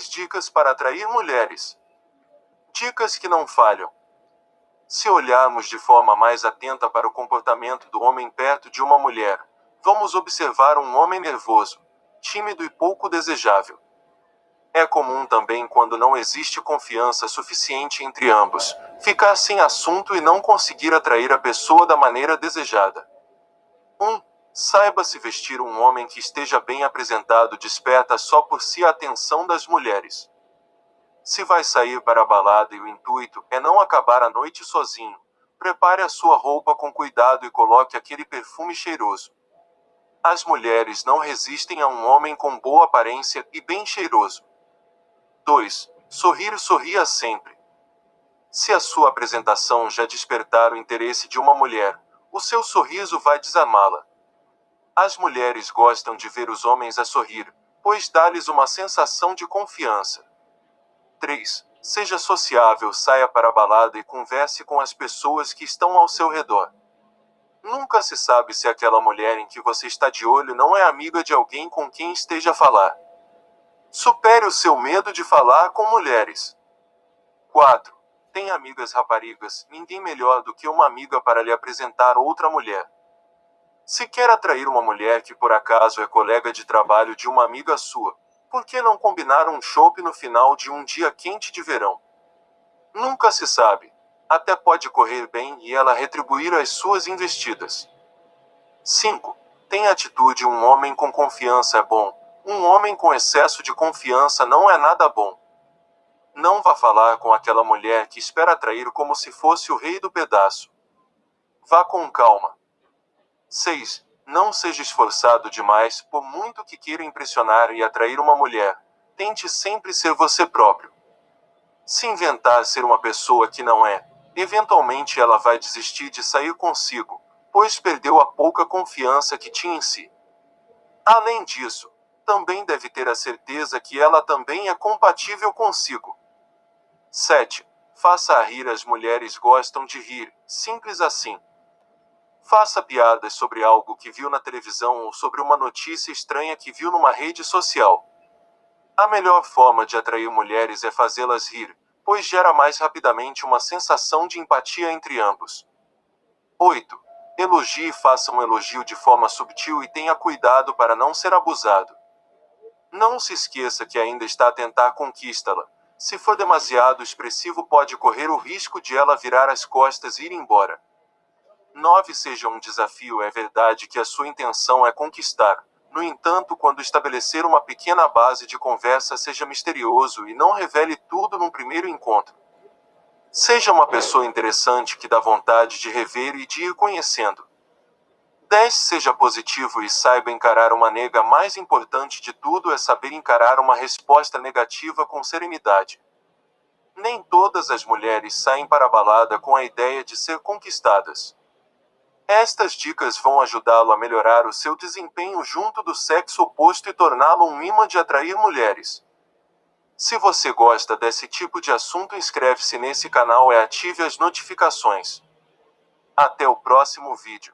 10 dicas para atrair mulheres. Dicas que não falham. Se olharmos de forma mais atenta para o comportamento do homem perto de uma mulher, vamos observar um homem nervoso, tímido e pouco desejável. É comum também quando não existe confiança suficiente entre ambos, ficar sem assunto e não conseguir atrair a pessoa da maneira desejada. 1. Um, saiba se vestir um homem que esteja bem apresentado desperta só por si a atenção das mulheres. Se vai sair para a balada e o intuito é não acabar a noite sozinho, prepare a sua roupa com cuidado e coloque aquele perfume cheiroso. As mulheres não resistem a um homem com boa aparência e bem cheiroso. 2. Sorrir sorria sempre. Se a sua apresentação já despertar o interesse de uma mulher, o seu sorriso vai desarmá-la. As mulheres gostam de ver os homens a sorrir, pois dá-lhes uma sensação de confiança. 3. Seja sociável, saia para a balada e converse com as pessoas que estão ao seu redor. Nunca se sabe se aquela mulher em que você está de olho não é amiga de alguém com quem esteja a falar. Supere o seu medo de falar com mulheres. 4. Tem amigas raparigas, ninguém melhor do que uma amiga para lhe apresentar outra mulher. Se quer atrair uma mulher que por acaso é colega de trabalho de uma amiga sua, por que não combinar um chopp no final de um dia quente de verão? Nunca se sabe. Até pode correr bem e ela retribuir as suas investidas. 5. Tem atitude um homem com confiança é bom, um homem com excesso de confiança não é nada bom. Não vá falar com aquela mulher que espera atrair como se fosse o rei do pedaço. Vá com calma. 6. Não seja esforçado demais, por muito que queira impressionar e atrair uma mulher. Tente sempre ser você próprio. Se inventar ser uma pessoa que não é, eventualmente ela vai desistir de sair consigo, pois perdeu a pouca confiança que tinha em si. Além disso, também deve ter a certeza que ela também é compatível consigo. 7. Faça rir as mulheres gostam de rir, simples assim. Faça piadas sobre algo que viu na televisão ou sobre uma notícia estranha que viu numa rede social. A melhor forma de atrair mulheres é fazê-las rir, pois gera mais rapidamente uma sensação de empatia entre ambos. 8. Elogie e faça um elogio de forma subtil e tenha cuidado para não ser abusado. Não se esqueça que ainda está a tentar conquistá-la. Se for demasiado expressivo, pode correr o risco de ela virar as costas e ir embora. 9. Seja um desafio. É verdade que a sua intenção é conquistar. No entanto, quando estabelecer uma pequena base de conversa, seja misterioso e não revele tudo num primeiro encontro. Seja uma pessoa interessante que dá vontade de rever e de ir conhecendo. 10. Seja positivo e saiba encarar uma nega. Mais importante de tudo é saber encarar uma resposta negativa com serenidade. Nem todas as mulheres saem para a balada com a ideia de ser conquistadas. Estas dicas vão ajudá-lo a melhorar o seu desempenho junto do sexo oposto e torná-lo um imã de atrair mulheres. Se você gosta desse tipo de assunto, inscreve-se nesse canal e ative as notificações. Até o próximo vídeo.